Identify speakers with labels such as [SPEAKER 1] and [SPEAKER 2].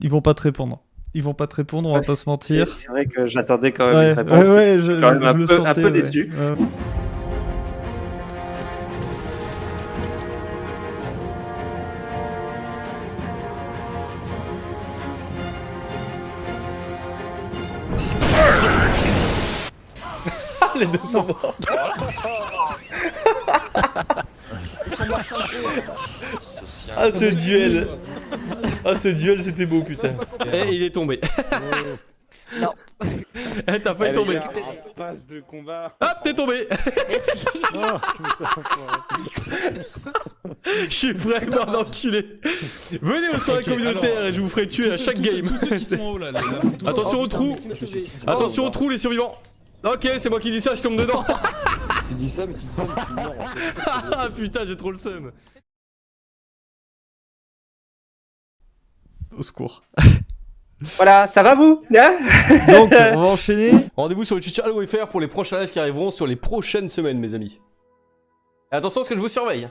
[SPEAKER 1] Ils vont pas te répondre. Ils vont pas te répondre, on va pas se mentir.
[SPEAKER 2] C'est vrai que j'attendais quand même
[SPEAKER 1] ouais,
[SPEAKER 2] une réponse.
[SPEAKER 1] Ouais, je,
[SPEAKER 2] quand même un, peu, un, peu, déçu.
[SPEAKER 3] Les deux sont morts. Ah ce duel. Ah ce duel c'était beau putain. Eh il est tombé.
[SPEAKER 4] Non.
[SPEAKER 3] Eh t'as failli tomber.
[SPEAKER 5] Passe de combat.
[SPEAKER 3] Hop t'es tombé.
[SPEAKER 4] Merci.
[SPEAKER 3] Je suis vraiment un enculé. Venez au soirée communautaire et je vous ferai tuer à chaque game. Attention
[SPEAKER 4] Oh,
[SPEAKER 3] au trou Attention au trou les survivants. Ok c'est moi qui dis ça je tombe dedans
[SPEAKER 6] Tu dis ça, mais tu dis ça, mais tu meurs en fait.
[SPEAKER 3] Ah putain j'ai trop le seum
[SPEAKER 1] Au secours.
[SPEAKER 2] Voilà, ça va vous? Hein?
[SPEAKER 1] Donc, on va enchaîner.
[SPEAKER 3] Rendez-vous sur le Twitch Halo FR pour les prochains lives qui arriveront sur les prochaines semaines mes amis Et attention parce que je vous surveille